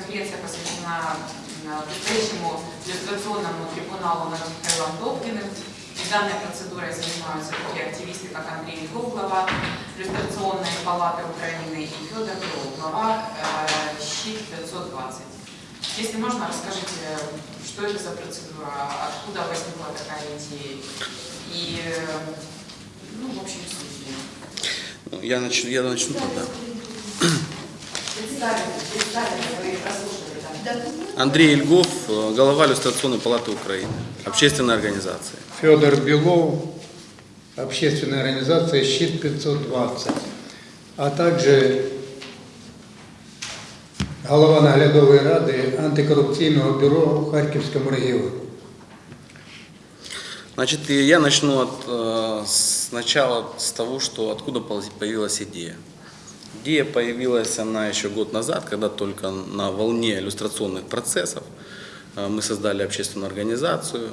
пресс-конференция посвящена м, предстоящему иллюстрационному трибуналу над Михаилом Добкиным. И данной процедурой занимаются такие активисты, как Андрей Ильгов, глава иллюстрационной палаты Украины, и Федор Белов, глава э, ЩИТ 520. Если можно, расскажите, что это за процедура, откуда возникла такая идея и, э, ну, в общем, суть ее. Ну, Я начну, я начну тогда. Представили, представили, вы прослушали, да? Андрей Ильгов, э, глава иллюстрационной палаты Украины, общественной организации. Федор Белов, общественная организация «Щит 520», а также голова наглядової ради антикорупційного бюро у Харківському регіоні. Значит, и я начну от, э, сначала с того, что откуда пол- появилась идея. Идея появилась она еще год назад, когда только на волне иллюстрационных процессов э, мы создали общественную организацию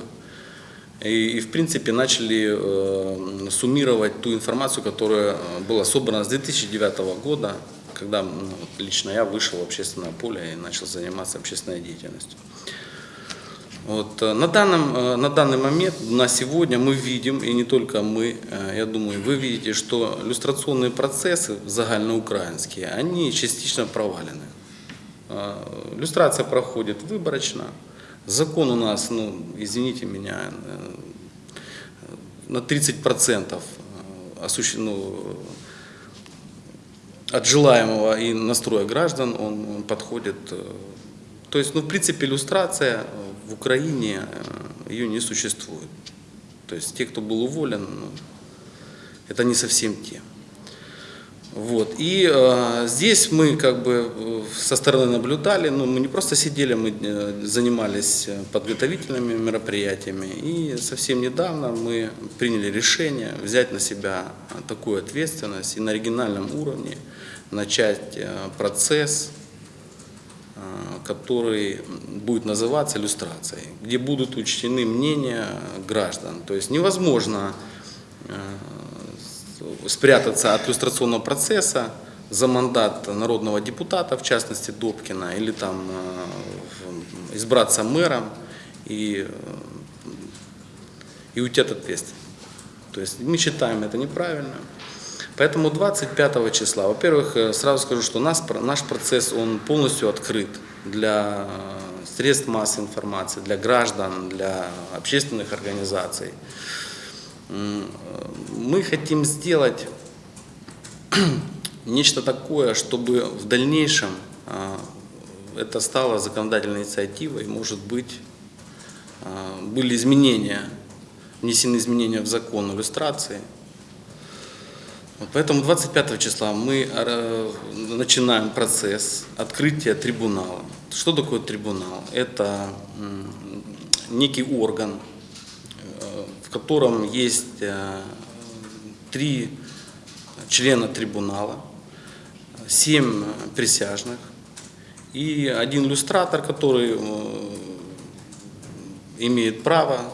и, и, в принципе начали э, суммировать ту информацию, которая э, была собрана с 2009 года, когда ну, лично я вышел в общественное поле и начал заниматься общественной деятельностью. Вот, э, на, данном, э, на данный момент, на сегодня мы видим, и не только мы, э, я думаю, вы видите, что иллюстрационные процессы загальноукраинские, они частично провалены. Иллюстрация проходит выборочно. Закон у нас, ну, извините меня, на 30% осуществ- ну, от желаемого и настроя граждан он, он подходит. То есть, ну, в принципе, иллюстрация в Украине, э, ее не существует. То есть, те, кто был уволен, ну, это не совсем те. Вот. И э, здесь мы как бы э, со стороны наблюдали, но мы не просто сидели, мы э, занимались подготовительными мероприятиями. И совсем недавно мы приняли решение взять на себя такую ответственность и на региональном уровне начать процесс, который будет называться иллюстрацией, где будут учтены мнения граждан. То есть невозможно э, спрятаться от иллюстрационного процесса за мандат народного депутата, в частности Добкина, или там э, избраться мэром и, э, и уйти от ответственности. То есть мы считаем это неправильно. Поэтому 25 числа, во-первых, э, сразу скажу, что нас, наш процесс он полностью открыт для э, средств массовой информации, для граждан, для общественных организаций. Э, Мы хотим сделать нечто такое, чтобы в дальнейшем это стало законодательной инициативой, может быть, были изменения, внесены изменения в закон иллюстрации. Поэтому 25 числа мы э, начинаем процесс открытия трибунала. Что такое трибунал? Это некий орган, э, в котором есть э, три члена трибунала, семь присяжных и один иллюстратор, который имеет право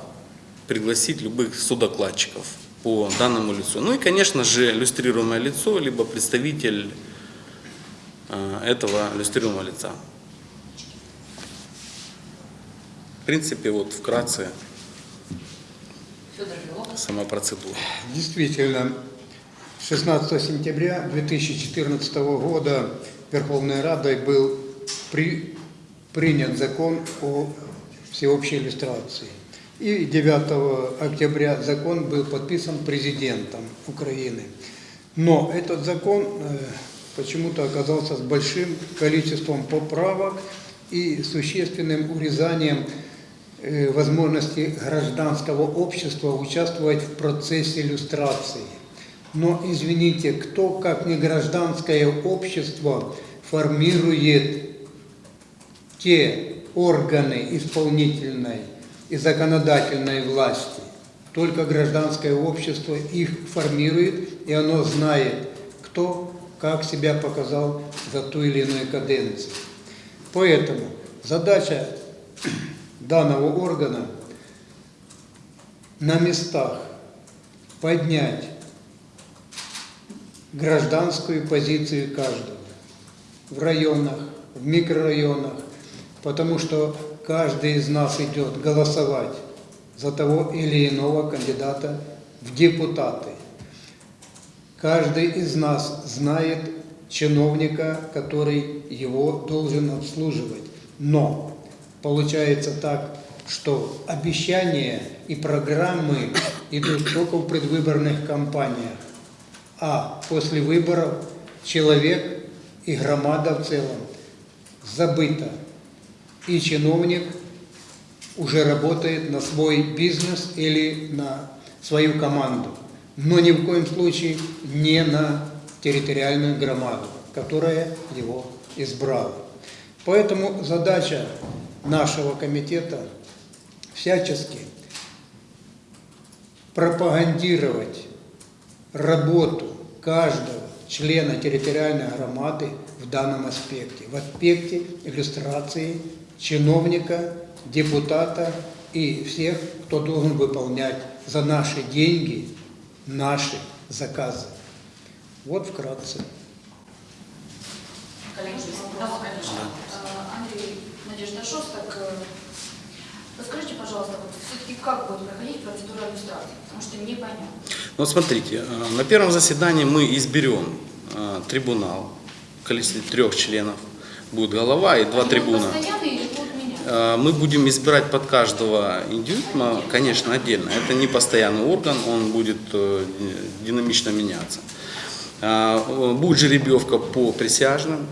пригласить любых судокладчиков по данному лицу. Ну и, конечно же, иллюстрируемое лицо, либо представитель э, этого иллюстрируемого лица. В принципе, вот вкратце сама процедура. Действительно, 16 сентября 2014 года Верховной Радой был при- принят закон о всеобщей иллюстрации. И 9 октября закон был подписан президентом Украины. Но этот закон э, почему-то оказался с большим количеством поправок и существенным урезанием э, возможности гражданского общества участвовать в процессе иллюстрации. Но, извините, кто, как не гражданское общество, формирует те органы исполнительной и законодательной власти? Только гражданское общество их формирует, и оно знает, кто как себя показал за ту или иную каденцию. Поэтому задача данного органа на местах поднять гражданскую позицию каждого в районах, в микрорайонах, потому что каждый из нас идет голосовать за того или иного кандидата в депутаты. Каждый из нас знает чиновника, который его должен обслуживать. Но получается так, что обещания и программы идут только в предвыборных кампаниях, а после выборов человек и громада в целом забыта. И чиновник уже работает на свой бизнес или на свою команду, но ни в коем случае не на территориальную громаду, которая его избрала. Поэтому задача нашего комитета всячески пропагандировать работу каждого члена территориальной громады в данном аспекте, в аспекте иллюстрации чиновника, депутата и всех, кто должен выполнять за наши деньги наши заказы. Вот вкратце. Коллеги, Да, вопрос, конечно. Э, Андрей, Надежда Шостак, э, расскажите, пожалуйста, вот все-таки как будет проходить процедура иллюстрации, потому что непонятно. Ну, смотрите, э, на первом заседании мы изберем э, трибунал в количестве трех членов. Будет голова и два Они будут трибуна. постоянные или будут меняться? Э, Мы будем избирать под каждого индивидуума, конечно, отдельно. Это не постоянный орган, он будет э, динамично меняться. Э, Будет жеребьевка по присяжным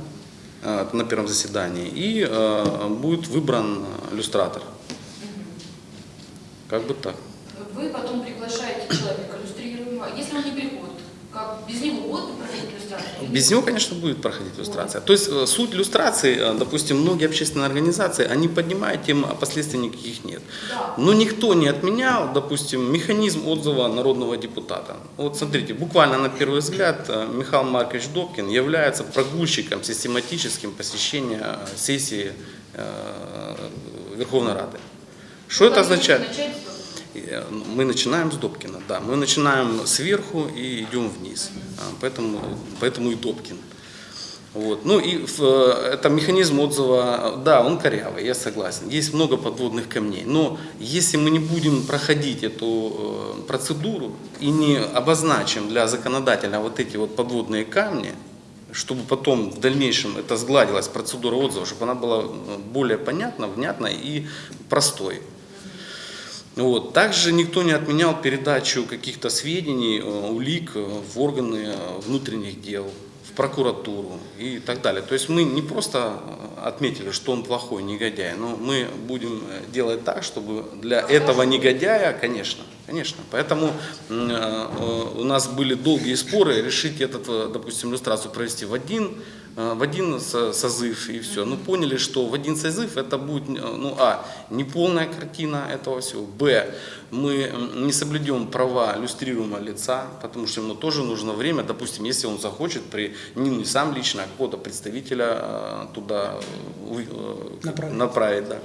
э, на первом заседании и э, будет выбран иллюстратор. Как бы так. Вы потом приглашаете человека иллюстрируемого, если он не приходит, как без него будут проходить иллюстрацию? или Без него, конечно, будет проходить иллюстрация. То есть э, суть иллюстрации, э, допустим, многие общественные организации, они поднимают тему, а последствий никаких нет. Да. Но никто не отменял, допустим, механизм отзыва народного депутата. Вот смотрите, буквально на первый взгляд э, Михаил Маркович Добкин является прогульщиком систематическим посещения сессии Верховной Рады. Что это Как будете означает? Э, Мы начинаем с Добкина, да. Мы начинаем сверху и идем вниз. А, Поэтому, поэтому и Добкин. Вот. Ну и э, это механизм отзыва, да, он корявый, я согласен. Есть много подводных камней. Но если мы не будем проходить эту э, процедуру и не обозначим для законодателя вот эти вот подводные камни, чтобы потом в дальнейшем это сгладилась процедура отзыва, чтобы она была более понятна, внятна и простой. Вот. Также никто не отменял передачу каких-то сведений, э, улик э, в органы э, внутренних дел, в прокуратуру и так далее. То есть мы не просто отметили, что он плохой негодяй, но мы будем делать так, чтобы для этого негодяя, конечно, конечно. Поэтому у нас были долгие споры решить этот, допустим, иллюстрацию провести в один в один со- созыв и все. Ну, поняли, что в один созыв это будет, э, ну, а, неполная картина этого всего, б, мы не соблюдем права иллюстрируемого лица, потому что ему тоже нужно время, допустим, если он захочет, при, не, не сам лично, а какого-то представителя э, туда э, э, Направить. направить, да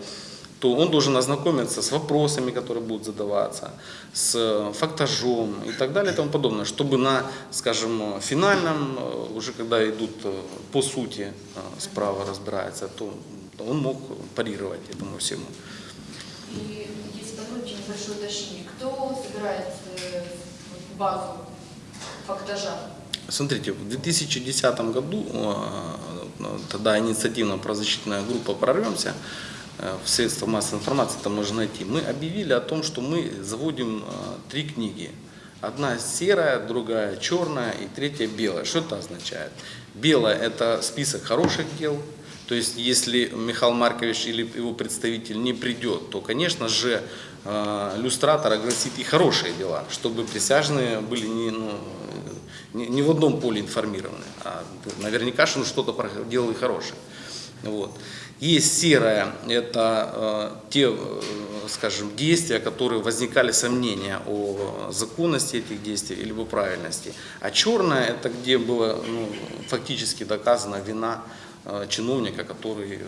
то он должен ознакомиться с вопросами, которые будут задаваться, с э, фактажом и так далее и тому подобное, чтобы на, скажем, финальном, э, уже когда идут э, по сути справа разбирается, то он мог парировать этому всему. И если позволите небольшое уточнение, кто собирает базу фактажа? Смотрите, в 2010 году, тогда инициативно-правозащитная группа «Прорвемся», в средства массовой информации это можно найти, мы объявили о том, что мы заводим э, три книги. Одна серая, другая черная и третья белая. Что это означает? Белая – это список хороших дел, то есть, если Михаил Маркович или его представитель не придет, то, конечно же, э, иллюстратор огласит и хорошие дела, чтобы присяжные были не, ну, не, не в одном поле информированы, а наверняка что он что-то делал и хорошее. Вот. Есть серая, это э, те, э, скажем, действия, которые возникали сомнения о законности этих действий или правильности. А черная, это где было ну, фактически доказана вина э, чиновника, который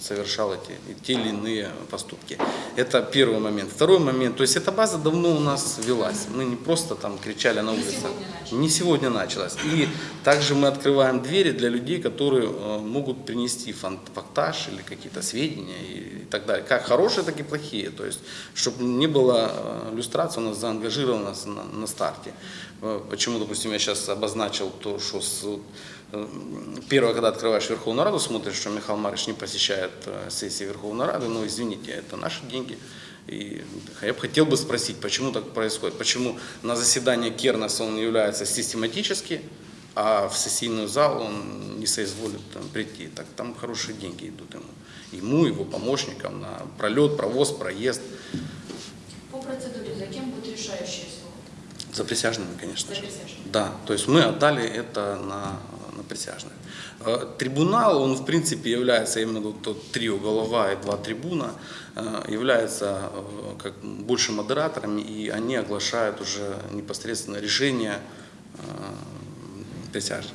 совершал эти те или иные поступки. Это первый момент. Второй момент, то есть эта база давно у нас велась. Мы не просто там кричали на улице. Не сегодня началось. И также мы открываем двери для людей, которые э, могут принести фактаж или какие-то сведения и, так далее. Как хорошие, так и плохие. То есть, чтобы не было э, люстрации, у нас заангажирована с- на, на старте. Э, Почему, допустим, я сейчас обозначил то, что с, э, первое, когда открываешь Верховную Раду, смотришь, что Михаил Марич не посещает э, сессии Верховной Рады, ну, извините, это наши деньги. И я бы хотел бы спросить, почему так происходит? Почему на заседание Кернеса он является систематически, а в сессийную зал он не соизволит там, прийти? Так там хорошие деньги идут ему. Ему, его помощникам на пролет, провоз, проезд. По процедуре, за кем будет решающее слово? За присяжными, конечно За же. присяжными. Да, то есть мы отдали это на, на присяжных. Трибунал, он в принципе является, именно вот тот трио голова и два трибуна, является э, как больше модераторами, и они оглашают уже непосредственно решение э, присяжных.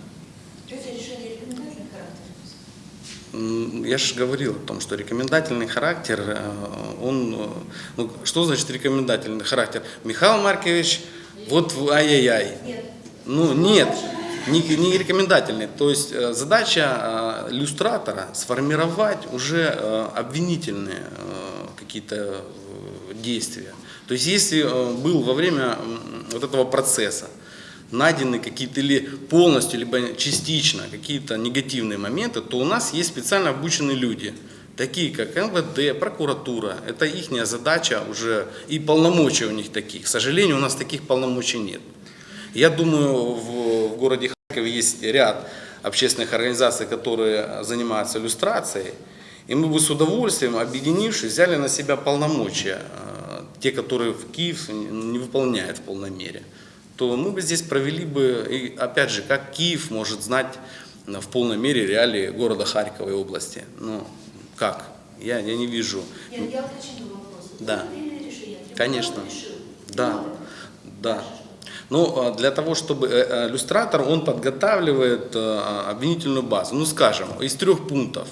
Я же говорил о том, что рекомендательный характер, э, он, ну, что значит рекомендательный характер? Михаил Маркович, вот ай-яй-яй. Ну, нет, не, не рекомендательный. То есть э, задача э, иллюстратора сформировать уже э, обвинительные какие-то действия. То есть если был во время вот этого процесса найдены какие-то или полностью, либо частично какие-то негативные моменты, то у нас есть специально обученные люди, такие как МВД, прокуратура. Это их задача уже и полномочия у них таких. К сожалению, у нас таких полномочий нет. Я думаю, в, в городе Харькове есть ряд общественных организаций, которые занимаются иллюстрацией. И мы бы с удовольствием, объединившись, взяли на себя полномочия, э, те, которые в Киев не выполняет в полной мере. То мы бы здесь провели бы, и опять же, как Киев может знать в полной мере реалии города Харькова и области. Ну, как? Я, я не вижу. Нет, я уточню вопрос. Да. Конечно. Да, да. Ну, а для того, чтобы э, э, иллюстратор, он подготавливает э, обвинительную базу. Ну, скажем, из трех пунктов.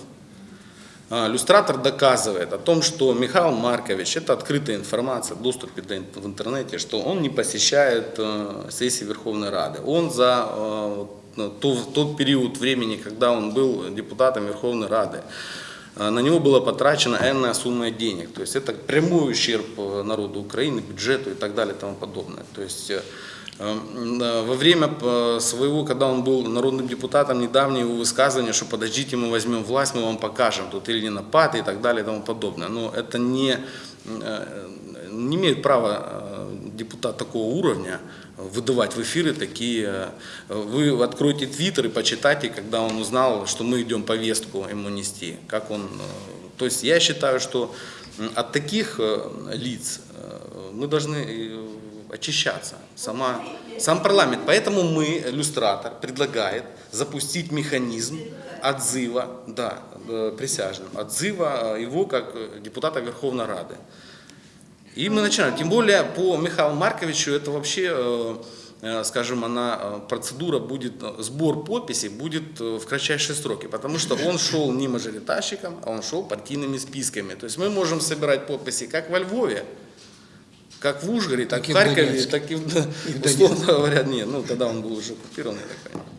А, Иллюстратор доказывает о том, что Михаил Маркович, это открытая информация, в в интернете, что он не посещает сессии Верховной Рады. Он за тот период времени, когда он был депутатом Верховной Рады, на него была потрачена энная сумма денег. То есть это прямой ущерб народу Украины, бюджету и так далее и тому подобное. То есть Во время э, своего, когда он был народным депутатом, недавнее его высказывание, что подождите, мы возьмем власть, мы вам покажем, тут или не напад и так далее и тому подобное. Но это не, э, не имеет права э, депутат такого уровня выдавать в эфиры такие. Вы откройте твиттер и почитайте, когда он узнал, что мы идем повестку ему нести. Как он, то есть я считаю, что от таких лиц мы должны очищаться. Сама, сам парламент. Поэтому мы, иллюстратор, предлагает запустить механизм отзыва, да, э, присяжным, отзыва э, его как э, депутата Верховной Рады. И мы начинаем. Тем более по Михаилу Марковичу это вообще, скажем, она, процедура будет, сбор подписей будет в кратчайшие сроки, потому что он шел не мажоритарщиком, а он шел партийными списками. То есть мы можем собирать подписи как во Львове, как в Ужгороде, так, Так и в Харькове, Донецке. так и в, И условно говоря, нет, ну тогда он был уже оккупирован, я так понимаю.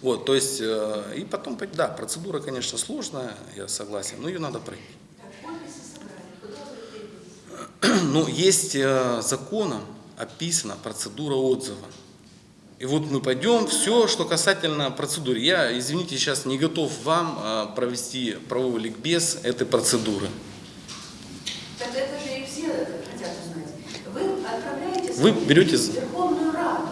Вот, то есть, э, и потом, да, процедура, конечно, сложная, я согласен, но ее надо пройти. Ну, есть э, законом описана процедура отзыва. И вот мы пойдем, все, что касательно процедуры. Я, извините, сейчас не готов вам э, провести правовой ликбез этой процедуры. Так это же и все хотят узнать. Вы отправляете Вы берете Верховную Раду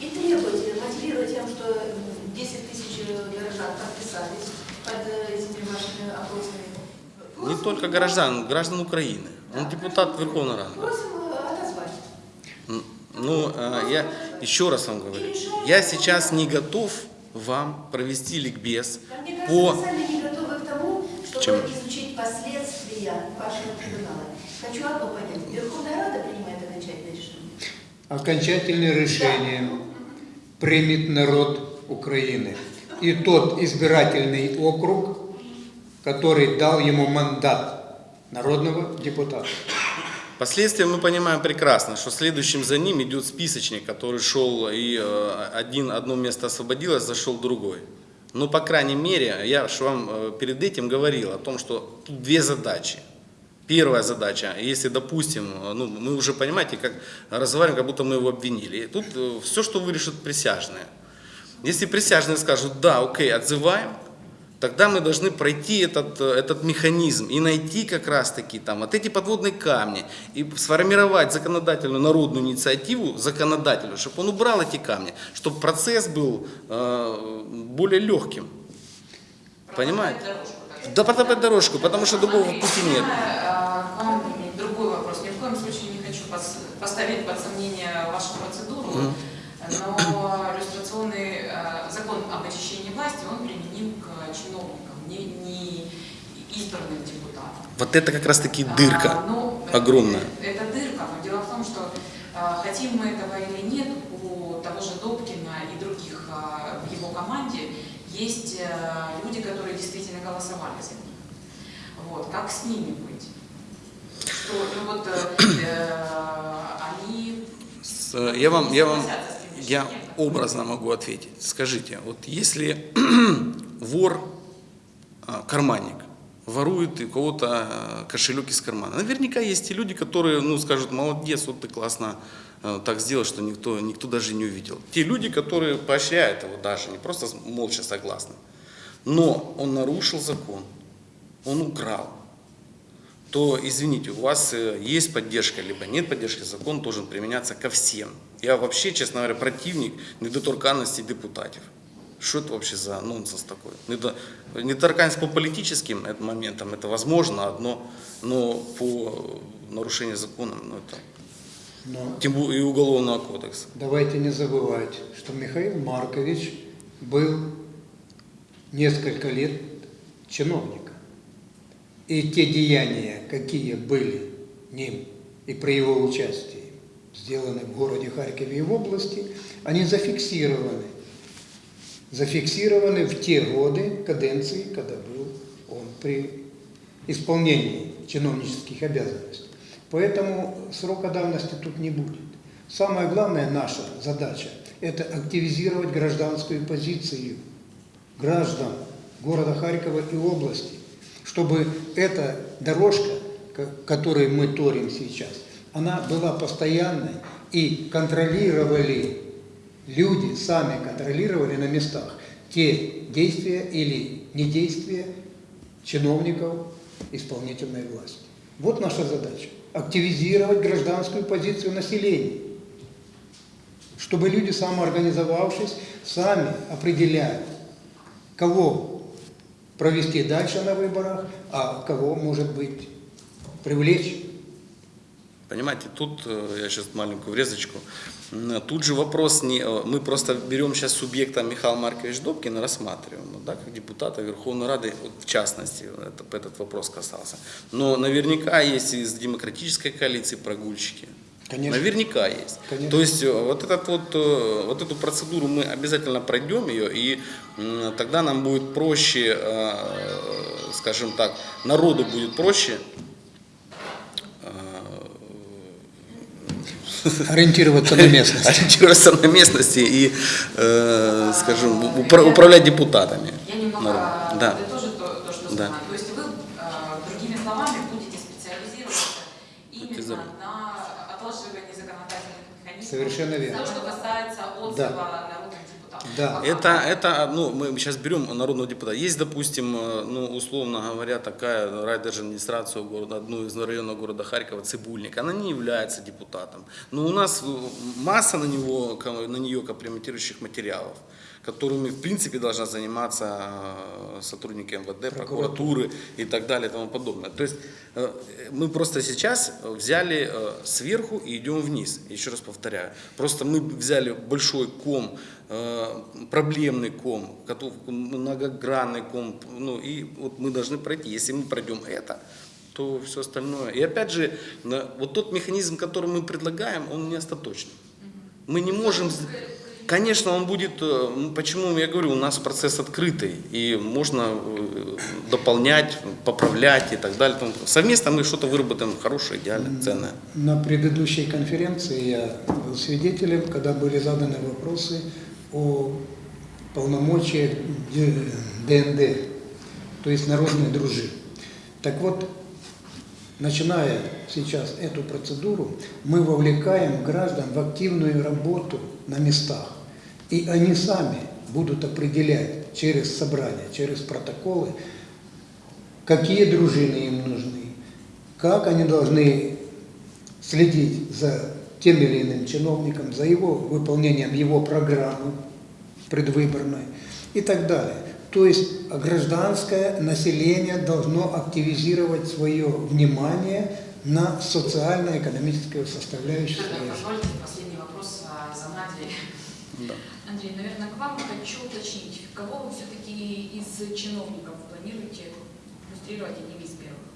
и требуете, мотивируя тем, что м, 10 тысяч горожан подписались под э, этими вашими опросами. Не только горожан, граждан Украины. Он депутат Верховной Рады. Просим э, отозвать. Ну, э, я еще раз вам говорю, я сейчас не готов вам провести ликбез А кажется, по... вы сами не готовы к тому, чтобы Чему? изучить последствия вашего трибунала. Хочу одно понять. Верховная Рада принимает? Окончательное решение примет народ Украины. и тот избирательный округ, который дал ему мандат народного депутата. Последствия мы понимаем прекрасно, что следующим за ним идет списочник, который шел и э, один, одно место освободилось, зашел другой. Но, по крайней мере, я же вам э, перед этим говорил о том, что тут две задачи. Первая задача, если, допустим, э, ну, мы уже понимаете, как разговариваем, как будто мы его обвинили. И тут все, что вырежут присяжные. Если присяжные скажут, да, окей, отзываем, тогда мы должны пройти этот, э, этот механизм и найти как раз-таки там вот эти подводные камни и сформировать законодательную народную инициативу законодателю, чтобы он убрал эти камни, чтобы процесс был э, более легким. Понимаете? Протоптать Да, протопать дорожку, потому что другого пути нет. э, другой вопрос. Ни в коем случае не хочу пос- поставить под сомнение вашу процедуру, но иллюстрационный э, закон об очищении власти, он применим к чиновникам, не, не избранным депутатам. Вот это как раз-таки дырка А, ну, э, огромная. Это дырка, но дело в том, что э, хотим мы этого или нет, у того же Добкина и других э, в его команде есть э, люди, которые действительно голосовали за них. Вот, как с ними быть? Что, ну вот, э, э, они... С- э, Я вам, я вам, я образно могу ответить. Скажите, вот если вор, а, карманник, ворует у кого-то а, кошелек из кармана, наверняка есть и люди, которые, ну, скажут, молодец, вот ты классно так сделал, что никто, никто даже не увидел. Те люди, которые поощряют его даже, не просто молча согласны. Но он нарушил закон, он украл то, извините, у вас э, есть поддержка, либо нет поддержки, закон должен применяться ко всем. Я вообще, честно говоря, противник недоторканности депутатов. Что это вообще за нонсенс такой? Недо- Недоторканность по политическим моментам, это возможно одно, но по нарушению закона, ну, это, Но тем более и уголовного кодекса. давайте не забывать, что Михаил Маркович был несколько лет чиновником. И те деяния, какие были ним и при его участии сделаны в городе Харькове и в области, они зафиксированы. Зафиксированы в те годы каденции, когда был он при исполнении чиновнических обязанностей. Поэтому срока давности тут не будет. Самая главная наша задача – это активизировать гражданскую позицию граждан города Харькова и области, чтобы эта дорожка, ко- которую мы торим сейчас, она была постоянной и контролировали, люди сами контролировали на местах те действия или недействия чиновников исполнительной власти. Вот наша задача – активизировать гражданскую позицию населения, чтобы люди, самоорганизовавшись, сами определяют, кого провести дальше на выборах, а кого, может быть, привлечь. Понимаете, тут, э, я сейчас маленькую врезочку, тут же вопрос не, э, мы просто берем сейчас субъекта Михаил Маркович Добкин и рассматриваем, ну, да, как депутата Верховной Рады, в частности, это, этот вопрос касался. Но наверняка есть из демократической коалиции прогульщики. Конечно. Наверняка есть. Конечно. То есть э, вот, этот вот, э, вот эту процедуру мы обязательно пройдем ее, и тогда нам будет проще, э, скажем так, народу будет проще Ориентироваться на местность. ориентироваться на местности и, э, скажем, упра- управлять депутатами. Я немного Народ. Да. подытожу то, то, что Да. То есть Совершенно верно. То, что касается отзыва народных депутатов. Да. А Это, это, ну, мы сейчас берем народного депутата. Есть, допустим, э, ну, условно говоря, такая райдержадминистрация города, одну из районов города Харькова, Цибульник. Она не является депутатом. Но у нас масса на, него, на нее компрометирующих материалов, которыми, в принципе, должна заниматься э, сотрудники МВД, прокуратуры и так далее и тому подобное. То есть э, мы просто сейчас взяли э, сверху и идем вниз. Еще раз повторяю. Просто мы взяли большой ком проблемный ком, многогранный ком, ну и вот мы должны пройти. Если мы пройдем это, то все остальное. И опять же, вот тот механизм, который мы предлагаем, он не остаточный. Мы не можем... Конечно, он будет, э, почему я говорю, у нас процесс открытый, и можно э, дополнять, поправлять и так далее. Совместно мы что-то выработаем хорошее, идеальное, ценное. На предыдущей конференции я был свидетелем, когда были заданы вопросы о полномочиях ДНД, то есть народной дружины. Так вот, начиная сейчас эту процедуру, мы вовлекаем граждан в активную работу на местах. И они сами будут определять через собрания, через протоколы, какие дружины им нужны, как они должны следить за тем или иным чиновником, за его выполнением его программы предвыборной и так далее. То есть гражданское население должно активизировать свое внимание на социально-экономическую составляющую Тогда позвольте последний вопрос а, за Надей. Да. Андрей, наверное, к вам хочу уточнить, кого вы все-таки из чиновников планируете иллюстрировать одним из первых?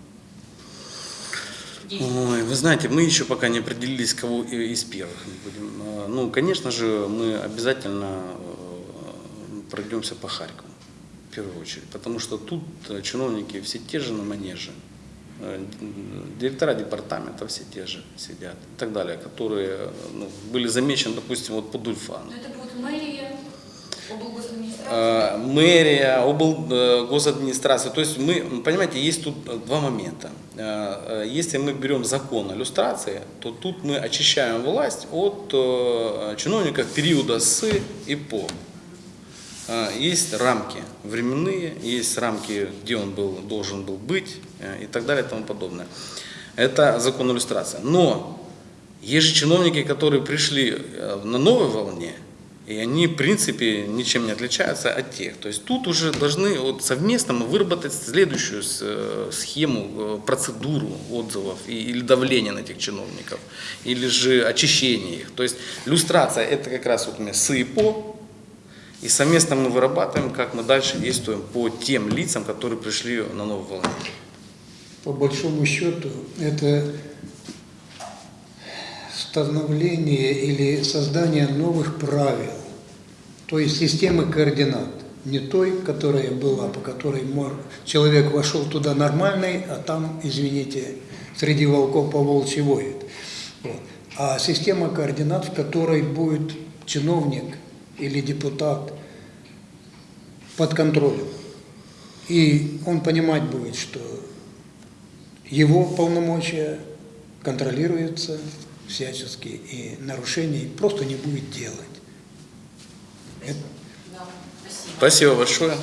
Ой, вы знаете, мы еще пока не определились, кого из первых будем. А, Ну, конечно же, мы обязательно э, пройдемся по Харькову, в первую очередь, потому что тут э, чиновники все те же на манеже. Э, Директора департамента все те же сидят и так далее, которые ну, были замечены, допустим, вот по Дульфану. Но это будет мэрия, облгосадминистрация. Э, мэрия, обл, госадминистрация. То есть мы, понимаете, есть тут два момента. Э, э, Если мы берем закон о то тут мы очищаем власть от э, чиновников периода с и по. Э, Есть рамки временные, есть рамки, где он был, должен был быть э, и так далее и тому подобное. Это закон иллюстрации. Но есть же чиновники, которые пришли на новой волне, и они, в принципе, ничем не отличаются от тех. То есть тут уже должны вот совместно мы выработать следующую э, схему, э, процедуру отзывов или давления на этих чиновников, или же очищение их. То есть иллюстрация – это как раз вот у меня с и по, и совместно мы вырабатываем, как мы дальше действуем по тем лицам, которые пришли на новую волну. По большому счету, это становление или создание новых правил, то есть системы координат, не той, которая была, по которой человек вошел туда нормальный, а там, извините, среди волков по волчьи воет. А система координат, в которой будет чиновник или депутат под контролем. И он понимать будет, что его полномочия контролируются всячески, и нарушений просто не будет делать. Это. Спасибо большое.